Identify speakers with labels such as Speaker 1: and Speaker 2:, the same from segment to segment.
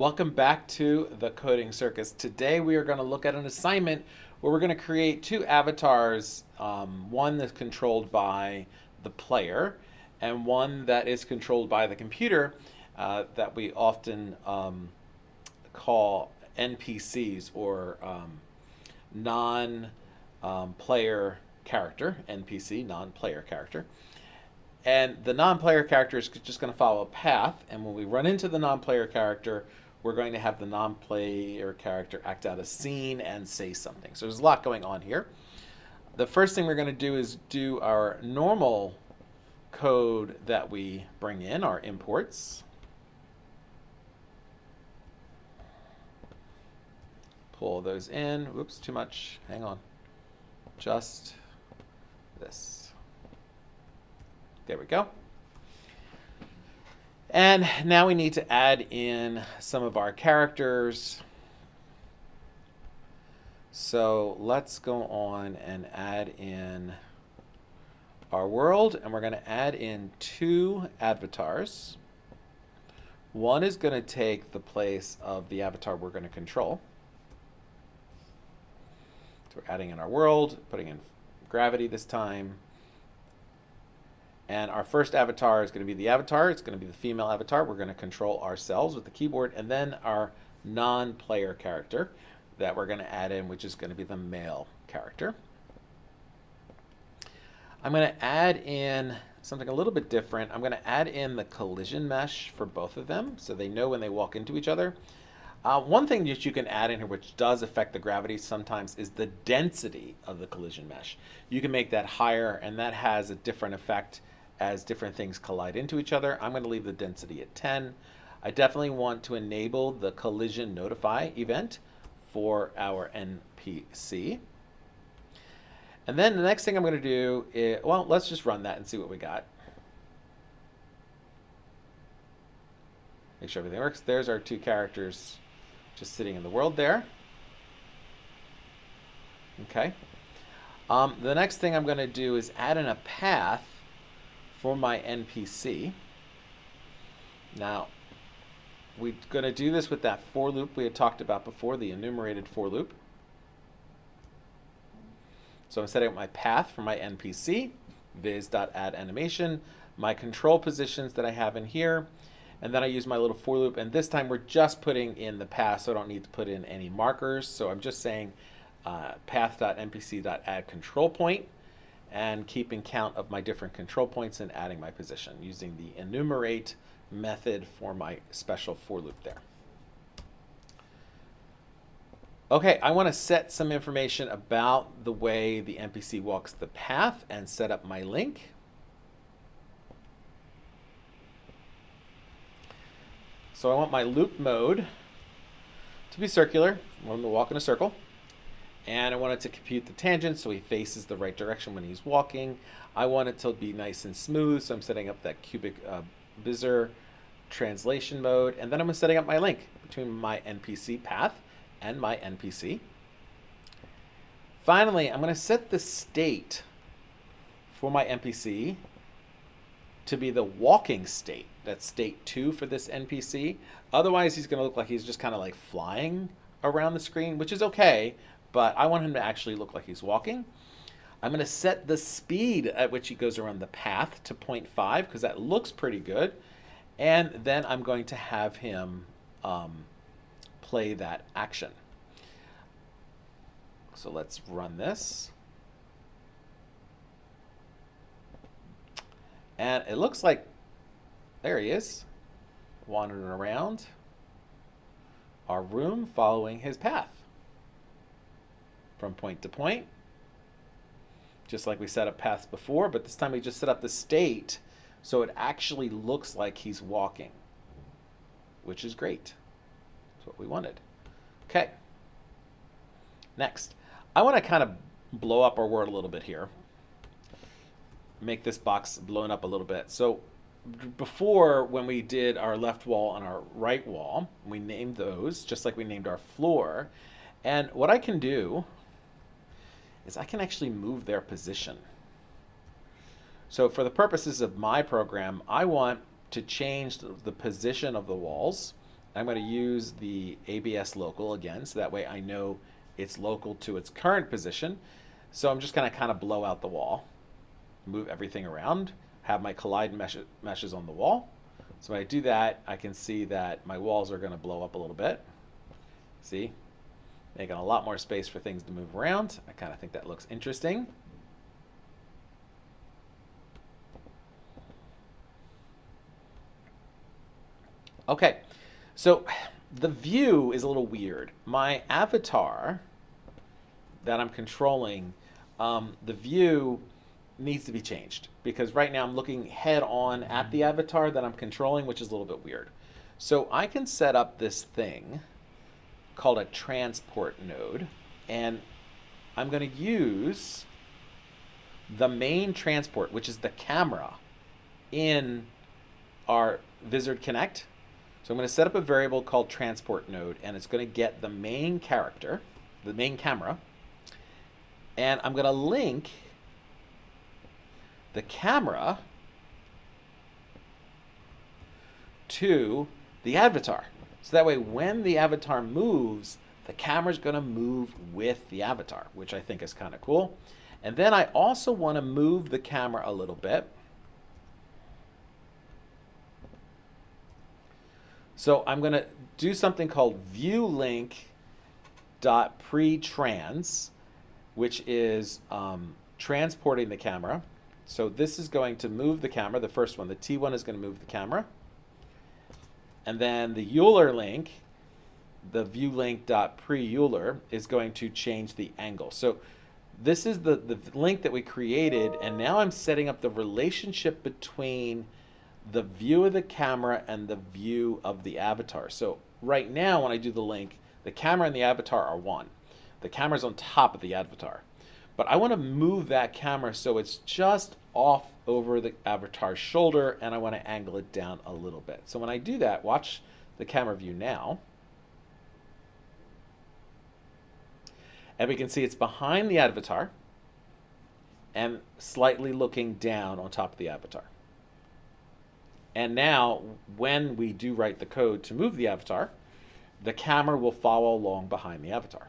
Speaker 1: Welcome back to the Coding Circus. Today we are going to look at an assignment where we're going to create two avatars, um, one that's controlled by the player and one that is controlled by the computer uh, that we often um, call NPCs or um, non-player character, NPC, non-player character. And the non-player character is just going to follow a path. And when we run into the non-player character, we're going to have the non-player character act out a scene and say something. So there's a lot going on here. The first thing we're going to do is do our normal code that we bring in, our imports. Pull those in. Whoops, too much. Hang on. Just this. There we go. And now we need to add in some of our characters. So let's go on and add in our world and we're going to add in two avatars. One is going to take the place of the avatar we're going to control. So we're adding in our world, putting in gravity this time. And our first avatar is going to be the avatar. It's going to be the female avatar. We're going to control ourselves with the keyboard. And then our non-player character that we're going to add in, which is going to be the male character. I'm going to add in something a little bit different. I'm going to add in the collision mesh for both of them so they know when they walk into each other. Uh, one thing that you can add in here which does affect the gravity sometimes is the density of the collision mesh. You can make that higher and that has a different effect as different things collide into each other. I'm going to leave the density at 10. I definitely want to enable the collision notify event for our NPC. And then the next thing I'm going to do is, well, let's just run that and see what we got. Make sure everything works. There's our two characters just sitting in the world there. Okay. Um, the next thing I'm going to do is add in a path for my NPC. Now, we're going to do this with that for loop we had talked about before, the enumerated for loop. So I'm setting up my path for my NPC, viz.add animation, my control positions that I have in here, and then I use my little for loop. And this time we're just putting in the path, so I don't need to put in any markers. So I'm just saying uh, path.npc.add control point and keeping count of my different control points and adding my position using the enumerate method for my special for loop there. Okay, I want to set some information about the way the NPC walks the path and set up my link. So I want my loop mode to be circular. I want him to walk in a circle. And I want it to compute the tangent so he faces the right direction when he's walking. I want it to be nice and smooth, so I'm setting up that cubic uh, Bezier translation mode. And then I'm setting up my link between my NPC path and my NPC. Finally, I'm going to set the state for my NPC to be the walking state. That's state 2 for this NPC. Otherwise, he's going to look like he's just kind of like flying around the screen, which is okay, but I want him to actually look like he's walking. I'm going to set the speed at which he goes around the path to 0.5 because that looks pretty good. And then I'm going to have him um, play that action. So let's run this. And it looks like, there he is, wandering around our room following his path from point to point. Just like we set up paths before, but this time we just set up the state so it actually looks like he's walking, which is great. That's what we wanted. Okay. Next, I want to kind of blow up our word a little bit here. Make this box blown up a little bit. So before, when we did our left wall and our right wall, we named those just like we named our floor. And what I can do is I can actually move their position. So for the purposes of my program, I want to change the position of the walls I'm going to use the ABS local again, so that way I know it's local to its current position. So I'm just going to kind of blow out the wall, move everything around, have my collide mesh meshes on the wall. So when I do that, I can see that my walls are going to blow up a little bit. See? Making a lot more space for things to move around. I kind of think that looks interesting. Okay, so the view is a little weird. My avatar that I'm controlling, um, the view needs to be changed because right now I'm looking head on at the avatar that I'm controlling, which is a little bit weird. So I can set up this thing called a transport node and I'm going to use the main transport, which is the camera in our Vizard Connect. So I'm going to set up a variable called transport node and it's going to get the main character, the main camera, and I'm going to link the camera to the avatar. So that way when the avatar moves, the camera's going to move with the avatar, which I think is kind of cool. And then I also want to move the camera a little bit. So I'm going to do something called viewlink.pretrans, which is um, transporting the camera. So this is going to move the camera, the first one. The T1 is going to move the camera. And then the Euler link, the view viewlink.pre-Euler, is going to change the angle. So this is the, the link that we created, and now I'm setting up the relationship between the view of the camera and the view of the avatar. So right now when I do the link, the camera and the avatar are one. The camera's on top of the avatar. But I want to move that camera so it's just off over the avatar's shoulder and I want to angle it down a little bit. So when I do that, watch the camera view now. And we can see it's behind the avatar and slightly looking down on top of the avatar. And now when we do write the code to move the avatar, the camera will follow along behind the avatar.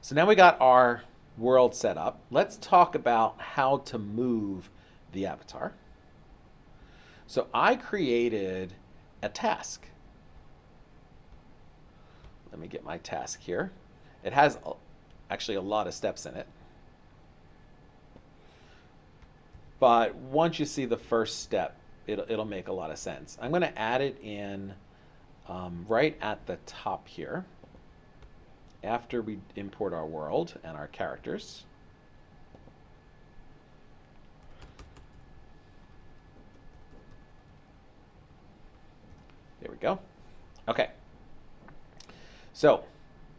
Speaker 1: So now we got our world set up. Let's talk about how to move the avatar. So I created a task. Let me get my task here. It has actually a lot of steps in it. But once you see the first step, it'll, it'll make a lot of sense. I'm going to add it in um, right at the top here after we import our world and our characters. There we go. Okay. So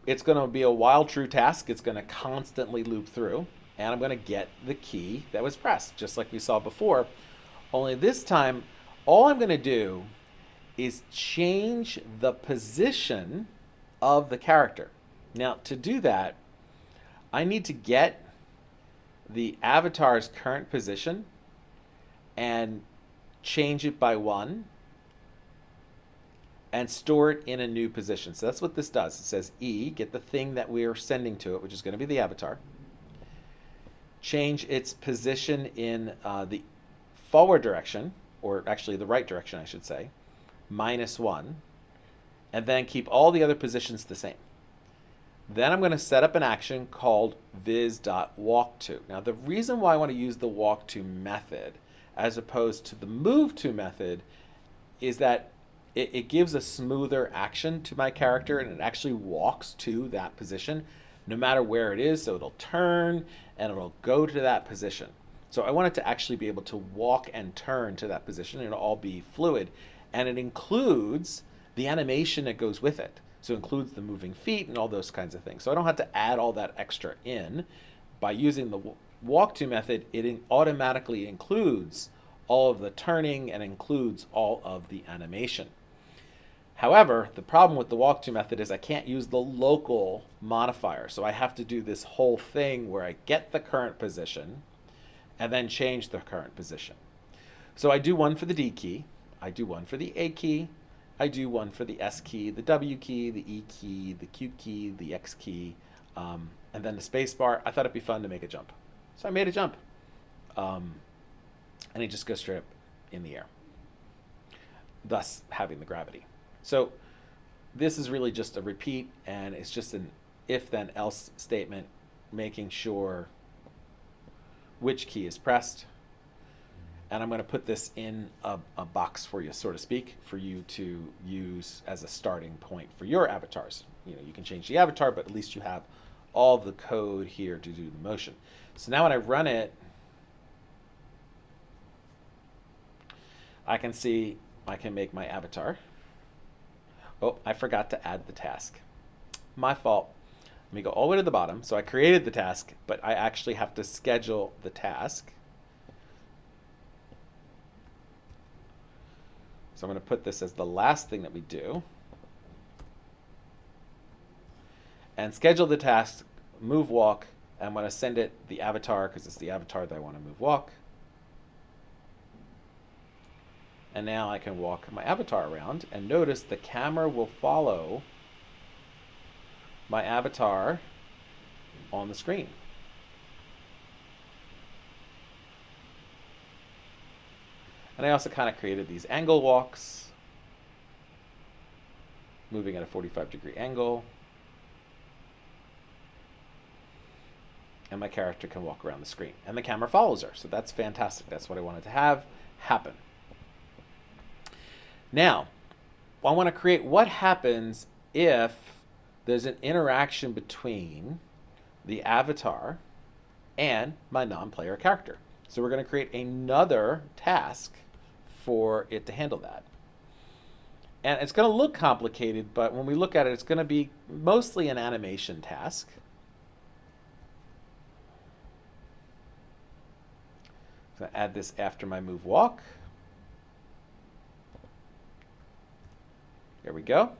Speaker 1: it's going to be a while true task. It's going to constantly loop through. And I'm going to get the key that was pressed, just like we saw before. Only this time, all I'm going to do is change the position of the character. Now to do that, I need to get the avatar's current position and change it by one and store it in a new position. So that's what this does. It says E, get the thing that we're sending to it, which is going to be the avatar. Change its position in uh, the forward direction, or actually the right direction, I should say, minus one, and then keep all the other positions the same. Then I'm going to set up an action called viz.walkTo. Now the reason why I want to use the walkTo method as opposed to the moveTo method is that it, it, gives a smoother action to my character and it actually walks to that position no matter where it is. So it'll turn and it'll go to that position. So I want it to actually be able to walk and turn to that position and it'll all be fluid. And it includes the animation that goes with it. So it includes the moving feet and all those kinds of things. So I don't have to add all that extra in. By using the walk-to method, it automatically includes all of the turning and includes all of the animation. However, the problem with the walk-to method is I can't use the local modifier. So I have to do this whole thing where I get the current position and then change the current position. So I do one for the D key, I do one for the A key, I do one for the S key, the W key, the E key, the Q key, the X key, um, and then the space bar. I thought it'd be fun to make a jump. So I made a jump. Um, and it just goes straight up in the air, thus having the gravity. So this is really just a repeat, and it's just an if then else statement, making sure which key is pressed. And I'm going to put this in a, a box for you, so to speak, for you to use as a starting point for your avatars. You know, you can change the avatar, but at least you have all the code here to do the motion. So now when I run it, I can see I can make my avatar. Oh, I forgot to add the task. My fault. Let me go all the way to the bottom. So I created the task, but I actually have to schedule the task. So I'm going to put this as the last thing that we do. And schedule the task, move walk, and I'm going to send it the avatar because it's the avatar that I want to move walk. And now I can walk my avatar around and notice the camera will follow my avatar on the screen. And I also kind of created these angle walks, moving at a 45 degree angle. And my character can walk around the screen. And the camera follows her. So that's fantastic. That's what I wanted to have happen. Now, I want to create what happens if there's an interaction between the avatar and my non-player character. So we're going to create another task for it to handle that. And it's going to look complicated, but when we look at it, it's going to be mostly an animation task. So add this after my move walk. There we go.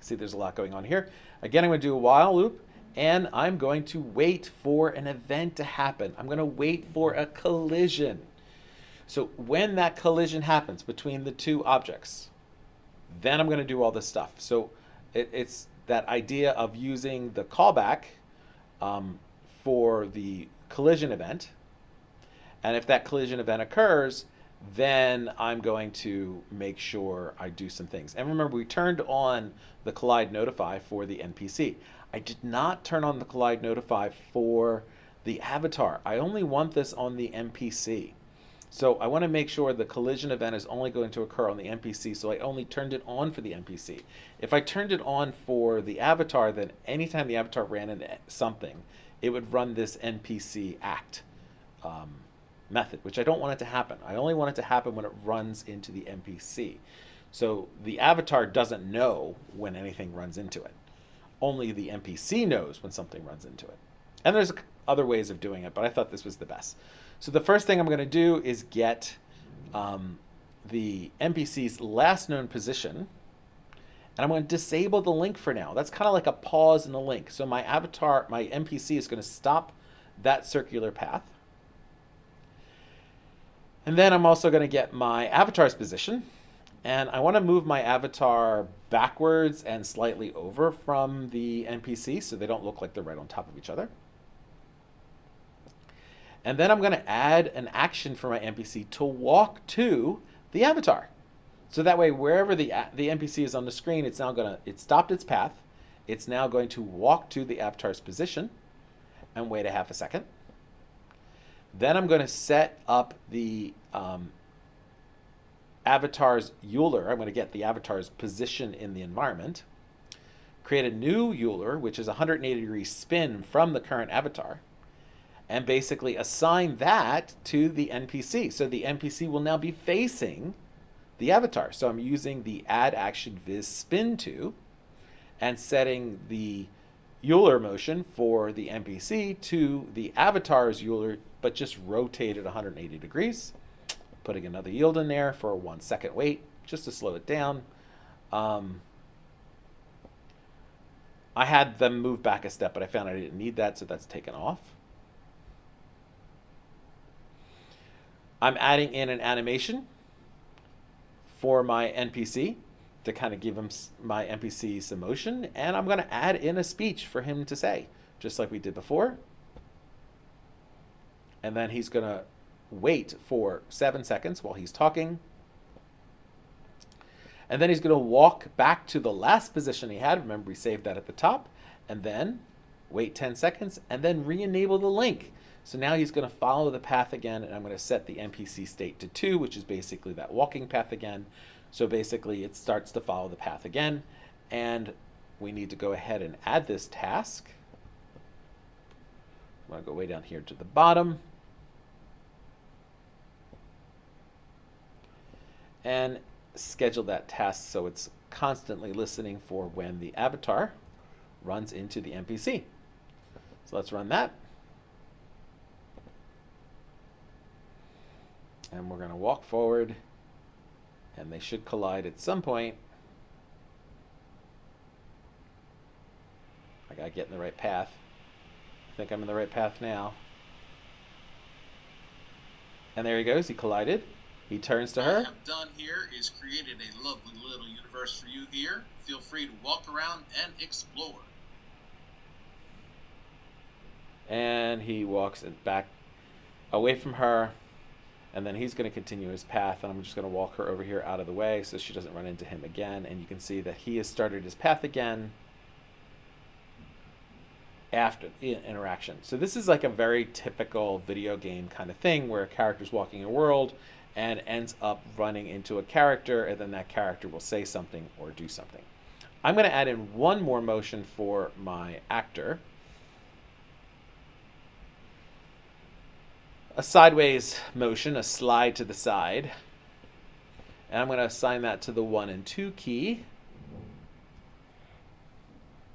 Speaker 1: See, there's a lot going on here. Again, I'm going to do a while loop, and I'm going to wait for an event to happen. I'm going to wait for a collision. So when that collision happens between the two objects, then I'm going to do all this stuff. So it, it's that idea of using the callback um, for the collision event. And if that collision event occurs, then I'm going to make sure I do some things. And remember, we turned on the collide notify for the NPC. I did not turn on the collide notify for the avatar. I only want this on the NPC. So I want to make sure the collision event is only going to occur on the NPC, so I only turned it on for the NPC. If I turned it on for the avatar, then anytime the avatar ran into something, it would run this NPC act. Um, method, which I don't want it to happen. I only want it to happen when it runs into the NPC. So the avatar doesn't know when anything runs into it. Only the NPC knows when something runs into it. And there's other ways of doing it, but I thought this was the best. So the first thing I'm going to do is get um, the NPC's last known position. And I'm going to disable the link for now. That's kind of like a pause in the link. So my avatar, my NPC is going to stop that circular path. And then I'm also going to get my avatar's position. And I want to move my avatar backwards and slightly over from the NPC so they don't look like they're right on top of each other. And then I'm going to add an action for my NPC to walk to the avatar. So that way, wherever the, the NPC is on the screen, it's now going to, it stopped its path. It's now going to walk to the avatar's position and wait a half a second. Then I'm going to set up the um, avatar's Euler. I'm going to get the avatar's position in the environment. Create a new Euler, which is 180 degree spin from the current avatar. And basically assign that to the NPC. So the NPC will now be facing the avatar. So I'm using the add action viz spin to and setting the Euler motion for the NPC to the avatar's Euler but just rotate it 180 degrees. Putting another yield in there for a one second wait, just to slow it down. Um, I had them move back a step, but I found I didn't need that, so that's taken off. I'm adding in an animation for my NPC to kind of give him my NPC some motion, and I'm going to add in a speech for him to say, just like we did before. And then he's going to wait for seven seconds while he's talking. And then he's going to walk back to the last position he had. Remember, we saved that at the top. And then wait 10 seconds, and then re-enable the link. So now he's going to follow the path again, and I'm going to set the NPC state to 2, which is basically that walking path again. So basically it starts to follow the path again, and we need to go ahead and add this task. I'm going to go way down here to the bottom. And schedule that task so it's constantly listening for when the avatar runs into the NPC. So let's run that. And we're going to walk forward and they should collide at some point. I got to get in the right path. I think I'm in the right path now. And there he goes. He collided. He turns to her.
Speaker 2: What I have done here is created a lovely little universe for you here. Feel free to walk around and explore.
Speaker 1: And he walks back away from her. And then he's going to continue his path. And I'm just going to walk her over here out of the way so she doesn't run into him again. And you can see that he has started his path again after the interaction. So this is like a very typical video game kind of thing where a character's walking in a world and ends up running into a character, and then that character will say something or do something. I'm going to add in one more motion for my actor. A sideways motion, a slide to the side. And I'm going to assign that to the 1 and 2 key.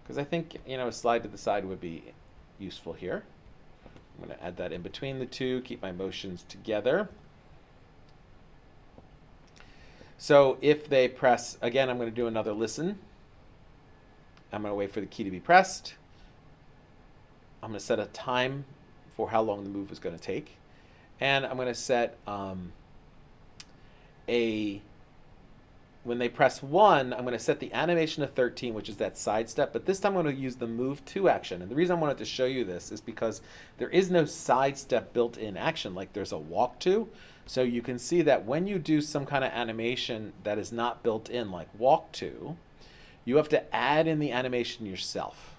Speaker 1: Because I think, you know, a slide to the side would be useful here. I'm going to add that in between the two, keep my motions together. So if they press, again, I'm going to do another listen. I'm going to wait for the key to be pressed. I'm going to set a time for how long the move is going to take. And I'm going to set um, a, when they press 1, I'm going to set the animation to 13, which is that side step. But this time I'm going to use the move to action. And the reason I wanted to show you this is because there is no side step built in action like there's a walk to. So you can see that when you do some kind of animation that is not built in, like walk to, you have to add in the animation yourself.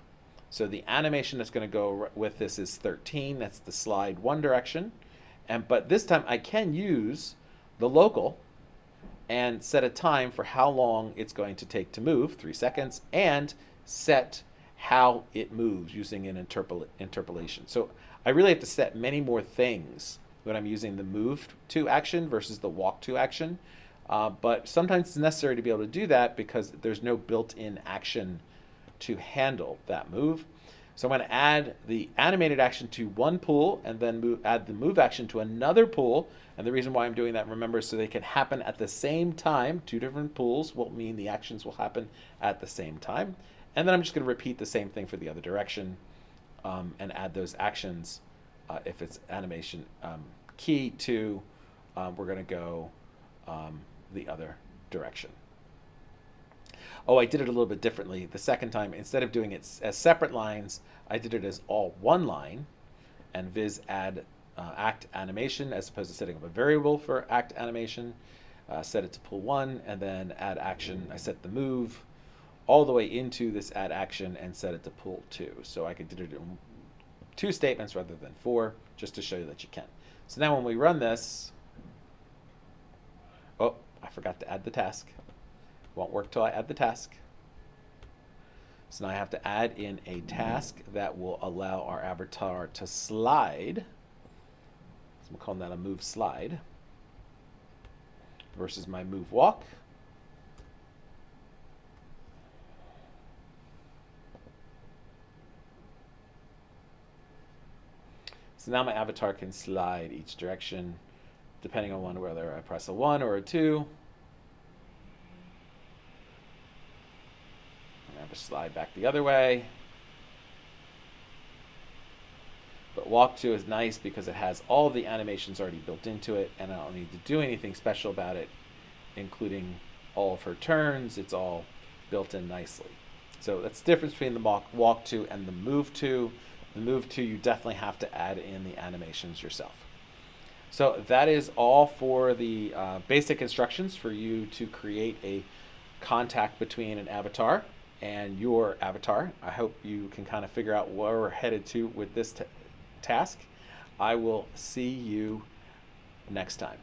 Speaker 1: So the animation that's going to go with this is 13. That's the slide one direction. And But this time I can use the local and set a time for how long it's going to take to move, three seconds, and set how it moves using an interpol interpolation. So I really have to set many more things when I'm using the move to action versus the walk to action. Uh, but sometimes it's necessary to be able to do that because there's no built-in action to handle that move. So I'm going to add the animated action to one pool and then move, add the move action to another pool. And the reason why I'm doing that, remember, so they can happen at the same time. Two different pools will mean the actions will happen at the same time. And then I'm just going to repeat the same thing for the other direction um, and add those actions uh, if it's animation um, key to, um, we're going to go um, the other direction. Oh, I did it a little bit differently. The second time, instead of doing it as separate lines, I did it as all one line and viz add uh, act animation as opposed to setting up a variable for act animation. Uh, set it to pull one and then add action. I set the move all the way into this add action and set it to pull two. So I could do it in two statements rather than four just to show you that you can. So now when we run this, oh, I forgot to add the task. Won't work till I add the task. So now I have to add in a task that will allow our avatar to slide. So I'm calling that a move slide versus my move walk. So now my avatar can slide each direction depending on whether I press a 1 or a 2. To slide back the other way. But walk to is nice because it has all the animations already built into it and I don't need to do anything special about it. including all of her turns. It's all built in nicely. So that's the difference between the walk, walk to and the move to. The move to, you definitely have to add in the animations yourself. So that is all for the uh, basic instructions for you to create a contact between an avatar and your avatar. I hope you can kind of figure out where we're headed to with this task. I will see you next time.